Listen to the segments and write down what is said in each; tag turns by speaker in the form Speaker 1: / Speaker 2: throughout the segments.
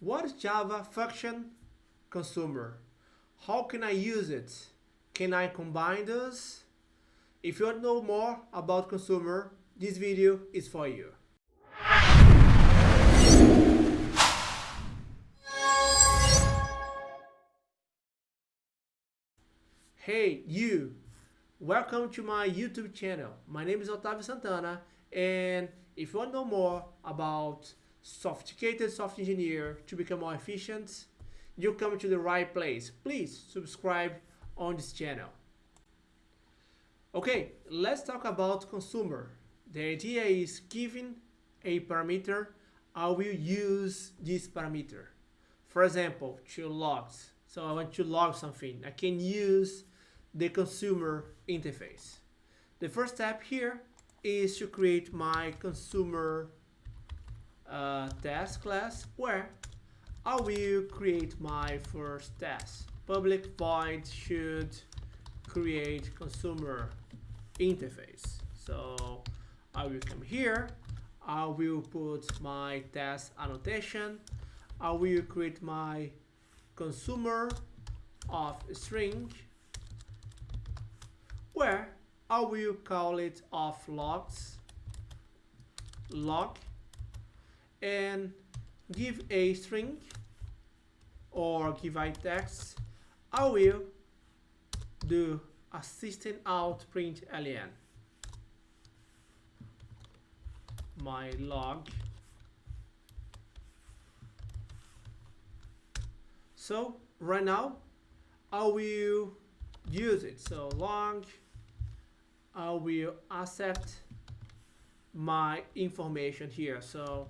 Speaker 1: What is Java function consumer? How can I use it? Can I combine those? If you want to know more about consumer, this video is for you. Hey, you! Welcome to my YouTube channel. My name is Otavio Santana, and if you want to know more about sophisticated software engineer to become more efficient, you come to the right place. Please subscribe on this channel. Okay, let's talk about consumer. The idea is giving a parameter, I will use this parameter. For example, to logs. So I want to log something. I can use the consumer interface. The first step here is to create my consumer uh, test class where I will create my first test. Public void should create consumer interface. So I will come here. I will put my test annotation. I will create my consumer of string where I will call it of logs log and give a string or give a text I will do a system out print alien. my log so right now I will use it so log I will accept my information here. So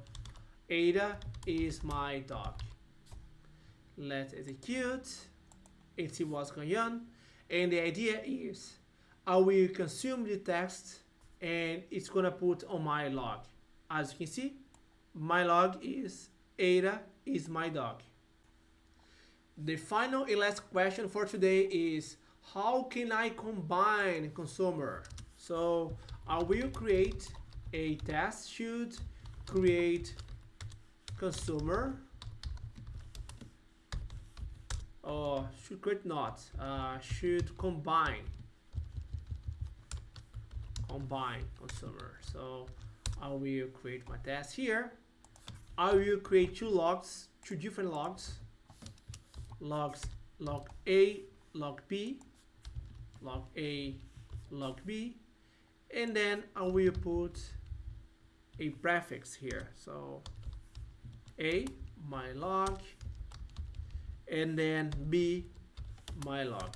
Speaker 1: Ada is my dog. Let's execute and see what's going on. And the idea is I will consume the text and it's gonna put on my log. As you can see, my log is Ada is my dog. The final and last question for today is how can I combine consumer? So I will create a test should create consumer. Or should create not. Uh, should combine. Combine consumer. So I will create my test here. I will create two logs two different logs. Logs log A log B. Log A, log B, and then I will put a prefix here. So A, my log, and then B, my log.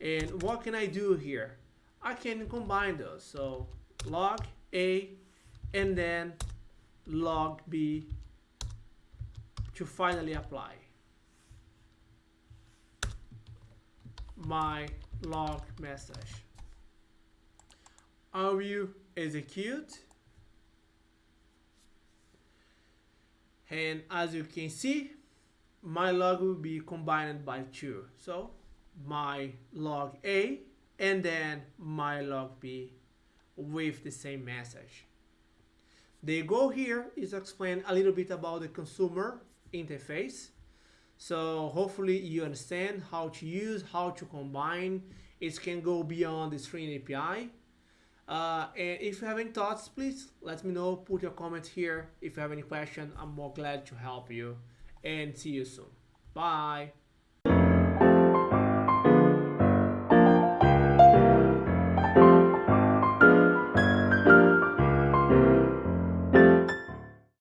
Speaker 1: And what can I do here? I can combine those. So log A and then log B to finally apply. my log message. I will execute and as you can see my log will be combined by two so my log A and then my log B with the same message the goal here is to explain a little bit about the consumer interface so hopefully you understand how to use, how to combine. It can go beyond the string API. Uh, and if you have any thoughts, please let me know. Put your comments here. If you have any question, I'm more glad to help you. And see you soon. Bye.